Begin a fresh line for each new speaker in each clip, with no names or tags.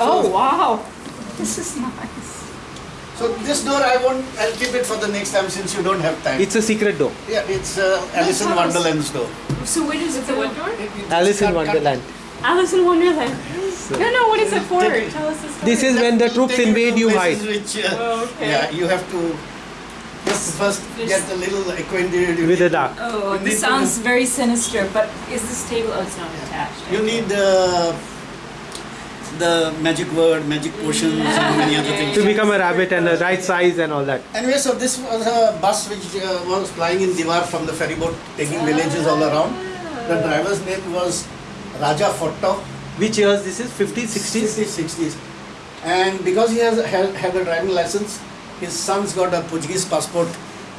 Oh wow, this is nice.
So this door I won't. I'll keep it for the next time since you don't have time.
It's a secret door.
yeah, it's uh, Alice in. Wonderland's door.
So where does it
The
go?
what door?
It- it-
Alice in
cut- cut-
Wonderland.
Alice in Wonderland. No, no, what is it for?
Take.
Tell us the story.
This is when the troops
take you to
invade, you
places
hide.
Which, uh,
Oh, okay.
Yeah, you have to just first get a little acquainted
With the dark.
Oh,
You
this sounds very sinister. But is this table? Oh, it's not attached.
You need uh, the magic word, magic potions, and many other things.
To become a rabbit and the right size and all that.
Anyway, so this was a bus which uh, was flying in Divar from the ferry boat, taking villages all around. The driver's name was Raja Fotto,
Which years this is? 50s, 60s?
60s, 60s. And because he has had, had a driving license, his sons got a Portuguese passport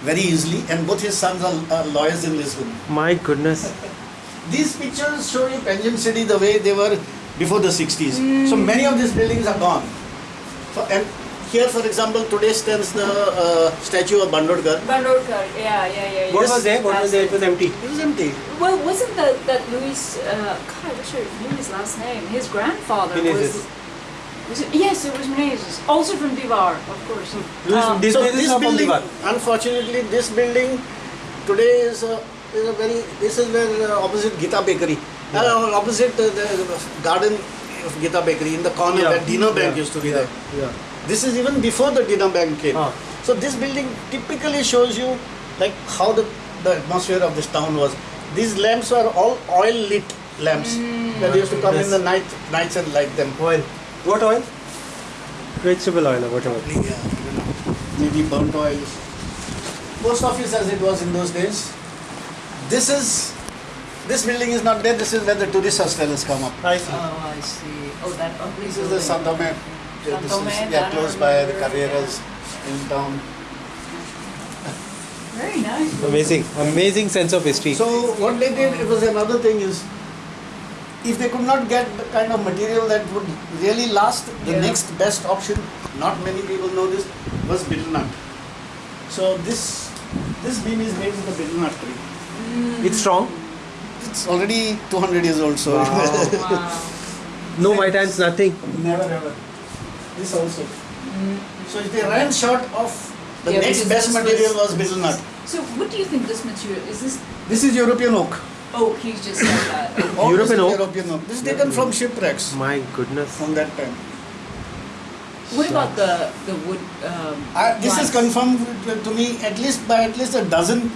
very easily, and both his sons are, are lawyers in Lisbon.
My goodness.
These pictures show you Panjim City the way they were before the 60s. So many of these buildings are gone. So, and here, for example, today stands the uh, statue of Bandodkar.
Bandorkar. Yeah, yeah, yeah. yeah.
What was there? What was there? It was empty.
It was empty.
Well, wasn't that that Louis? Uh, God, what's your Louis' last name? His grandfather
Menezes.
was. Was it? Yes, it was Menezes. Also from Divar, of course.
Louis-
Uh,
this
so
place
this building, unfortunately, this building today is a, is a very. This is where uh, opposite Gita Bakery, uh, opposite uh, the garden of Gita Bakery in the corner
Yeah.
where Dena Bank
Yeah.
used to be there.
Yeah.
This is even before the Dena Bank came.
Ah.
So this building typically shows you like how the, the atmosphere of this town was. These lamps were all oil lit lamps that used to come in the night nights and light them.
Oil. What oil? Vegetable oil or whatever.
Yeah, you know, maybe burnt oil. Post office as it was in those days. This is this building is not there. This is where the tourist hostel has come up.
I see.
Oh, I see. Oh, that ugly
This is the
building.
San Tome. yeah, This is yeah, close by the Carreras in town.
Very nice.
Amazing. Amazing sense of history.
So what they did, it was another thing is, if they could not get the kind of material that would really last, the
Yeah.
next best option, not many people know this, was betel nut. So this this beam is made with the betel nut tree. Mm.
it's strong.
It's already 200 years old, so
Wow.
No white ants, nothing.
never ever. This also. So if they ran short of the
Yeah,
next best material
was-
was betel nut.
So, what do you think this material is? This
This is European oak.
oak? He just said that.
European oak?
European oak. This is taken from shipwrecks
My goodness.
from that time.
What about the the wood? Um,
I, this is confirmed to, to me at least by at least a dozen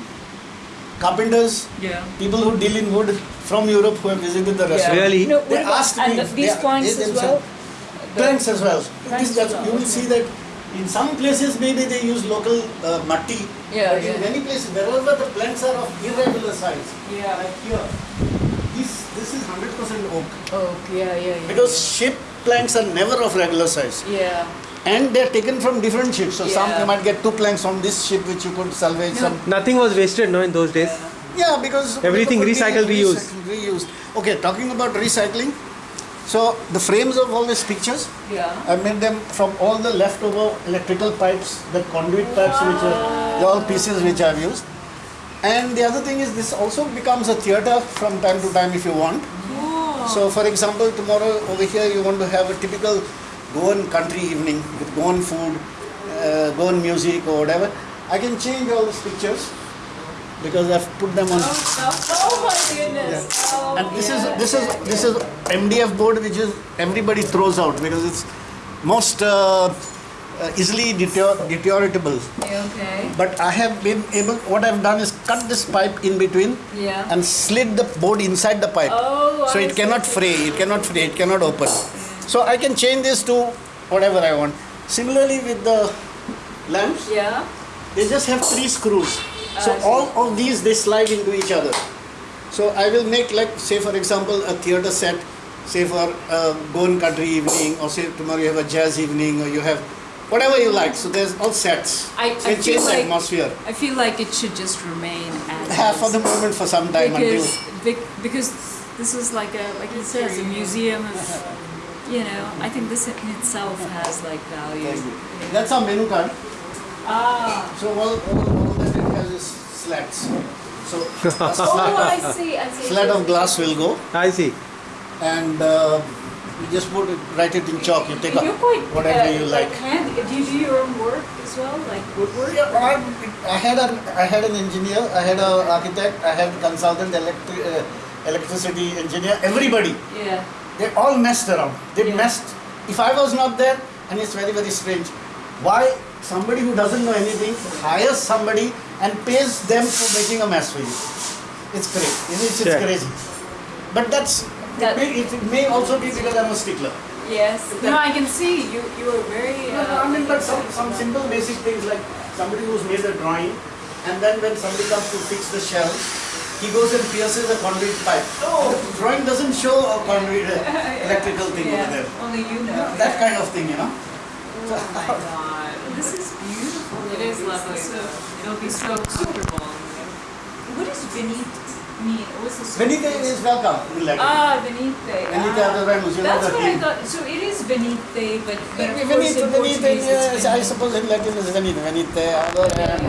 carpenters,
Yeah.
people who deal in wood from Europe who have visited the restaurant.
Really?
No,
They
about,
asked
and
me,
the, these
they-
planks
they
as well.
themselves- Planks as well.
Planks as well,
you will
okay.
see that in some places maybe they use local uh, matti,
Yeah,
but in many places wherever the planks are of irregular size,
Yeah.
like here, this this is 100% oak
Oak. Yeah, yeah, yeah.
because ship planks are never of regular size.
Yeah.
And they're taken from different ships. So some you might get two planks from this ship which you could salvage.
No.
Some
Nothing was wasted, no, in those days.
Yeah, because
Everything
could be
recycled, reused.
reused. Okay, talking about recycling. So the frames of all these pictures,
Yeah.
I made them from all the leftover electrical pipes, the conduit pipes, which are they're all pieces which I've used. And the other thing is, this also becomes a theater from time to time if you want.
Oh.
So, for example, tomorrow over here you want to have a typical Goan country evening with Goan food, uh, Goan music or whatever. I can change all these pictures because I've put them on.
Oh, oh my goodness. Oh,
And this
yeah,
is this is
yeah,
this is MDF board which is everybody throws out because it's most uh, uh, easily deterior- deterioratable.
Okay.
But I have been able. What I've done is cut this pipe in between
Yeah.
and slid the board inside the pipe.
Oh,
so
I
it cannot fray. It cannot fray. It cannot open. So I can change this to whatever I want. Similarly with the lamps,
Yeah.
they just have three screws. So all of these they slide into each other. So I will make like say for example a theater set, say for um, a Goan country evening, or say tomorrow you have a jazz evening, or you have whatever you like. So there's all sets.
I,
So
I
it
feel
changes the
like
atmosphere.
I feel like it should just remain as
Yeah, for the moment for some time
because
until
bec- because this is like a like he says a museum of you know I think this in itself has like value.
that's our menu card.
Ah.
So all, all, all that it has is slats. So a
Oh, I see. I see.
slat of glass will go,
I see.
and uh, You just put it, write it in chalk. You take
And you're quite
whatever
uh,
you
like
like.
hand. Do you do your own work as well, like woodwork?
Yeah, I, I had an I had an engineer, I had an architect, I had a consultant electric uh, electricity engineer. Everybody,
Yeah.
They all messed around. They
Yeah.
messed. If I was not there, and it's very very strange, why somebody who doesn't know anything hires somebody and pays them for making a mess for you? It's crazy. It's, it's
Yeah.
crazy. But that's
That-
it, may, it may also be because I'm a stickler.
Yes.
That-
No, I can see you. You are very.
No, no,
Uh,
I mean, but some, some simple basic things like somebody who's made a drawing, and then when somebody comes to fix the shelf, he goes and pierces a conduit pipe. No, the drawing doesn't show a conduit uh, electrical thing
yeah.
over there.
Only you know.
That kind of thing, you know.
Oh my god. This is beautiful.
It is lovely.
So,
It'll be so comfortable.
what does Benit mean? What's the
Venite is welcome in Latin.
Ah, Venite.
Venite
ah.
Adoremus, you know
That's
the
what I thought. So it is Venite, but, but of course
Venite,
in
Venite,
Portuguese it's
yes, I suppose in Latin is Venite, Venite, Adoremus.